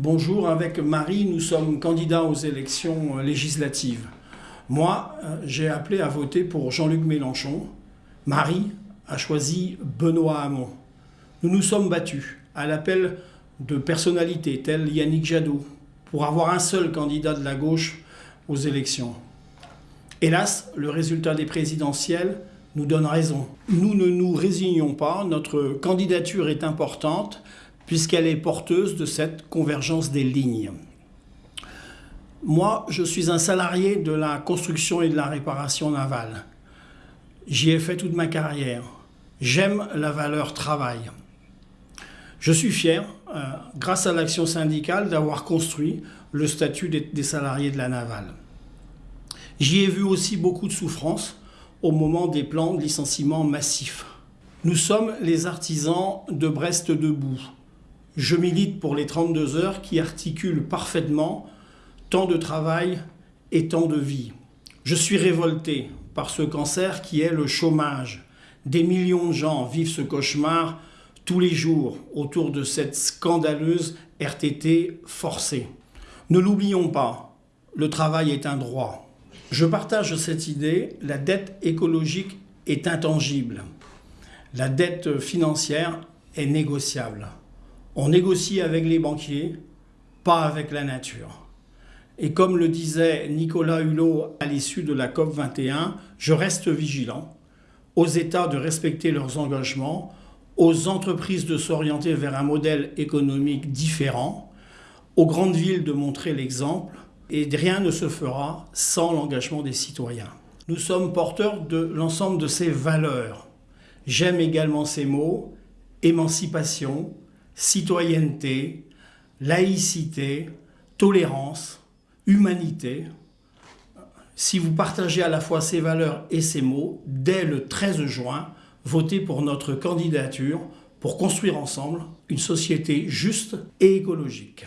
Bonjour, avec Marie, nous sommes candidats aux élections législatives. Moi, j'ai appelé à voter pour Jean-Luc Mélenchon. Marie a choisi Benoît Hamon. Nous nous sommes battus à l'appel de personnalités telles Yannick Jadot pour avoir un seul candidat de la gauche aux élections. Hélas, le résultat des présidentielles nous donne raison. Nous ne nous résignons pas, notre candidature est importante puisqu'elle est porteuse de cette convergence des lignes. Moi, je suis un salarié de la construction et de la réparation navale. J'y ai fait toute ma carrière. J'aime la valeur travail. Je suis fier, euh, grâce à l'action syndicale, d'avoir construit le statut des, salariés de la navale. J'y ai vu aussi beaucoup de souffrance au moment des plans de licenciement massifs. Nous sommes les artisans de Brest debout. Je milite pour les 32 heures qui articulent parfaitement temps de travail et temps de vie. Je suis révolté par ce cancer qui est le chômage. Des millions de gens vivent ce cauchemar tous les jours autour de cette scandaleuse RTT forcée. Ne l'oublions pas, le travail est un droit. Je partage cette idée, la dette écologique est intangible. La dette financière est négociable. On négocie avec les banquiers, pas avec la nature. Et comme le disait Nicolas Hulot à l'issue de la COP 21, je reste vigilant aux États de respecter leurs engagements, aux entreprises de s'orienter vers un modèle économique différent, aux grandes villes de montrer l'exemple, et rien ne se fera sans l'engagement des citoyens. Nous sommes porteurs de l'ensemble de ces valeurs. J'aime également ces mots, émancipation, citoyenneté, laïcité, tolérance, humanité. Si vous partagez à la fois ces valeurs et ces mots, dès le 13 juin, votez pour notre candidature pour construire ensemble une société juste et écologique.